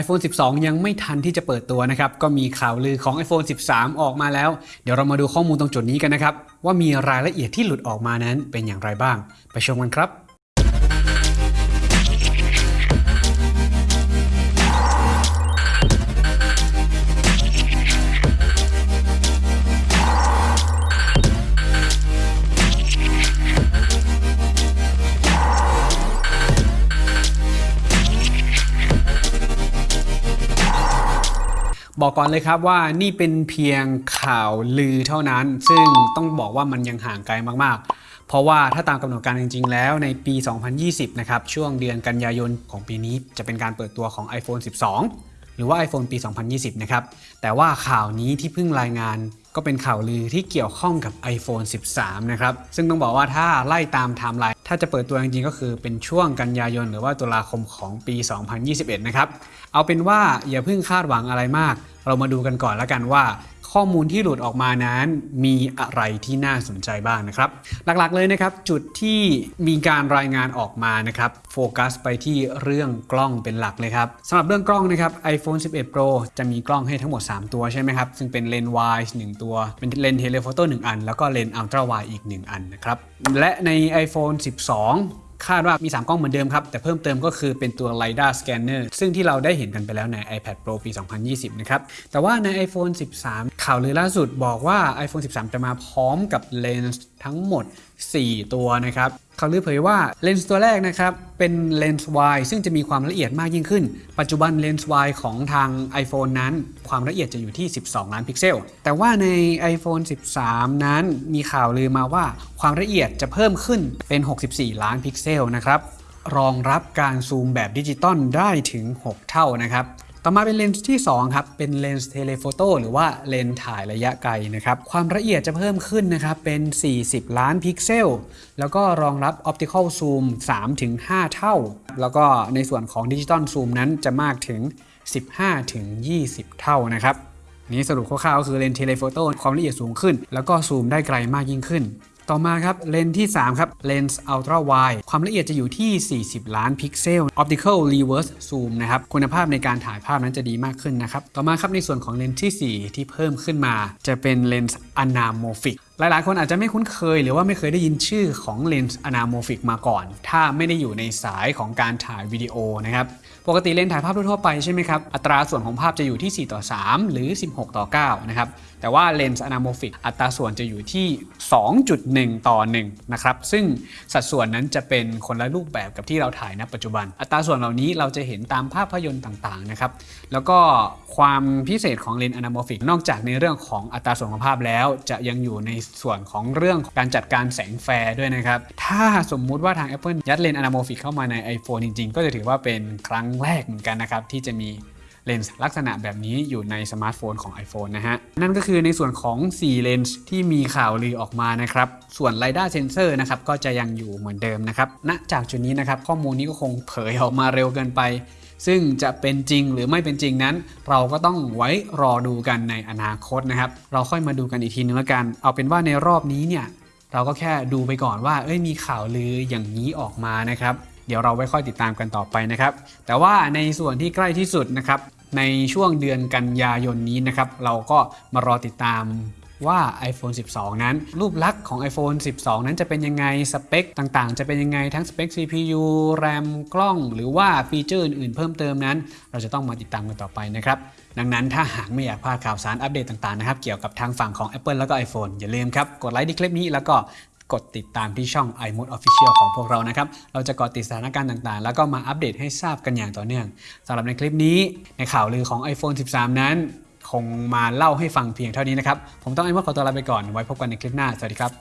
iPhone 12 ยังไม่ทันที่จะเปิดตัวนะครับ ก็มีข่าวลือของ iPhone 13 ออกมาแล้ว เดี๋ยวเรามาดูข้อมูลตรงจุดนี้กันนะครับ ว่ามีรายละเอียดที่หลุดออกมานั้นเป็นอย่างไรบ้าง ไปชมกันครับ บอกก่อนเลยครับว่านี่เป็นเพียงข่าวลือเท่านั้น ซึ่งต้องบอกว่ามันยังห่างไกลมากๆ เพราะว่าถ้าตามกำหนดการจริง ๆ แล้วในปี 2020 นะครับ ช่วงเดือนกันยายนของปีนี้จะเป็นการเปิดตัวของ iPhone 12 หรือว่า iPhone ปี 2020 นะครับ แต่ว่าข่าวนี้ที่เพิ่งรายงานก็เป็นข่าวลือที่เกี่ยวข้องกับ iPhone 13 นะครับ ซึ่งต้องบอกว่าถ้าไล่ตามไทม์ไลน์ถ้าจะเปิดตัวจริงๆ ก็คือเป็นช่วงกันยายนหรือว่าตุลาคมของปี 2021 นะครับ เอาเป็นว่าอย่าเพิ่งคาดหวังอะไรมาก เรามาดูกันก่อนแล้วกันว่า ข้อมูลที่หลุดออกมานั้นมีอะไรที่น่าสนใจบ้างนะครับ หลักๆเลยนะครับ จุดที่มีการรายงานออกมานะครับโฟกัสไปที่เรื่องกล้องเป็นหลักเลยครับสำหรับเรื่องกล้องนะครับ iPhone 11 Pro จะมีกล้องให้ทั้งหมด 3 ตัวใช่ไหมครับ ซึ่งเป็นเลนส์ wide 1ตัว เป็นเลนส์ telephoto 1อัน แล้วก็เลนส์ ultra wide อีก 1 อันนะครับ และใน iPhone 12 คาดว่ามี 3 กล้องเหมือนเดิมครับ แต่เพิ่มเติมก็คือเป็นตัว LiDAR Scanner ซึ่งที่เราได้เห็นกันไปแล้วใน iPad Pro ปี 2020 นะครับ แต่ว่าใน iPhone 13 ข่าวลือล่าสุดบอกว่า iPhone 13 จะมาพร้อมกับเลนส์ทั้งหมด 4 ตัวนะครับ เขาลือเผยว่าเลนส์ตัวแรกนะครับ เป็นเลนส์ wide ซึ่งจะมีความละเอียดมากยิ่งขึ้น ปัจจุบันเลนส์ wide ของทาง iPhone นั้น ความละเอียดจะอยู่ที่ 12 ล้านพิกเซล แต่ว่าใน iPhone 13 นั้นมีข่าวลือมาว่าความละเอียดจะเพิ่มขึ้นเป็น 64 ล้านพิกเซลนะครับรองรับการซูมแบบดิจิตอลได้ถึง 6 เท่านะครับ ต่อมาเป็นเลนส์ที่ 2 ครับ เป็นเลนส์ telephoto หรือว่าเลนส์ถ่ายระยะไกลนะครับ ความละเอียดจะเพิ่มขึ้นนะครับ เป็น 40 ล้านพิกเซล แล้วก็รองรับ optical zoom 3-5 เท่า แล้วก็ในส่วนของ digital zoom นั้นจะมากถึง 15-20 เท่านะครับนี่สรุปคร่าวๆก็คือเลนส์ telephoto ความละเอียดสูงขึ้น แล้วก็ซูมได้ไกลมากยิ่งขึ้น ต่อมาครับเลนส์ที่ 3 ครับเลนส์ ultra wide ความละเอียดจะอยู่ที่ 40 ล้านพิกเซล optical reverse zoom นะครับคุณภาพในการถ่ายภาพนั้นจะดีมากขึ้นนะครับ ต่อมาครับในส่วนของเลนส์ที่ 4 ที่เพิ่มขึ้นมา จะเป็นเลนส์ anamorphic หลายๆ คนอาจจะไม่คุ้นเคยหรือว่าไม่เคยได้ยินชื่อของเลนส์ anamorphic มาก่อน ถ้าไม่ได้อยู่ในสายของการถ่ายวิดีโอนะครับ ปกติเลนส์ถ่ายภาพทั่วไปใช่ไหมครับ อัตราส่วนของภาพจะอยู่ที่ 4 ต่อ 3 หรือ 16 ต่อ 9 นะครับ แต่ว่าเลนส์ anamorphic อัตราส่วนจะอยู่ที่ 2.1 ต่อ 1 นะครับ ซึ่งสัดส่วนนั้นจะเป็นคนละรูปแบบกับที่เราถ่ายณปัจจุบัน อัตราส่วนเหล่านี้เราจะเห็นตามภาพยนตร์ต่างๆ นะครับ แล้วก็ความพิเศษของเลนส์ anamorphic นอกจากในเรื่องของอัตราส่วนของภาพแล้วจะยังอยู่ในส่วนของเรื่องการจัดการแสง flare ด้วยนะครับ ถ้าสมมุติว่าทาง Apple ยัดเลนส์ anamorphic เข้ามาใน iPhone จริงๆ ก็จะถือว่าเป็นครั้งแรกเหมือนกันนะครับ ที่จะมีเลนส์ลักษณะแบบนี้อยู่ในสมาร์ทโฟนของ iPhone นะฮะ นั่นก็คือในส่วนของ 4 เลนส์ที่มีข่าวลือออกมานะครับ ส่วน LiDAR Sensor นะครับก็จะยังอยู่เหมือนเดิมนะครับณจากจุดนี้นะครับข้อมูลนี้ก็คงเผยออกมาเร็วเกินไป ซึ่งจะเป็นจริงหรือไม่เป็นจริงนั้น เราก็ต้องไว้รอดูกันในอนาคตนะครับ เราค่อยมาดูกันอีกทีนึงแล้วกัน เอาเป็นว่าในรอบนี้เนี่ยเราก็แค่ดูไปก่อนว่า เอ้ยมีข่าวลืออย่างนี้ออกมานะครับ เดี๋ยวเราไว้ค่อยติดตามกันต่อไปนะครับ แต่ว่าในส่วนที่ใกล้ที่สุดนะครับในช่วงเดือนกันยายนนี้นะครับ เราก็มารอติดตาม ว่า iPhone 12 นั้น รูปลักษณ์ของ iPhone 12 นั้นจะเป็นยังไงสเปคต่างๆ จะเป็นยังไงทั้งสเปค CPU RAM กล้อง หรือว่าฟีเจอร์อื่นๆเพิ่มเติมนั้น เราจะต้องมาติดตามกันต่อไปนะครับ ดังนั้นถ้าหากไม่อยากพลาดข่าวสารอัปเดตต่างๆนะครับเกี่ยวกับทางฝั่งของ Apple แล้วก็ iPhone อย่าลืมครับกดไลค์ที่คลิปนี้แล้วก็กดติดตามที่ช่อง iMode Official ของพวกเรานะครับ เราจะเกาะติดสถานการณ์ต่างๆ แล้วก็มาอัปเดตให้ทราบกันอย่างต่อเนื่องสำหรับในคลิปนี้ในข่าวลือของ iPhone 13 นั้น คงมาเล่าให้ฟังเพียงเท่านี้นะครับ ผมต้องไอ้มดขอตัวลาไปก่อน ไว้พบกันในคลิปหน้า สวัสดีครับ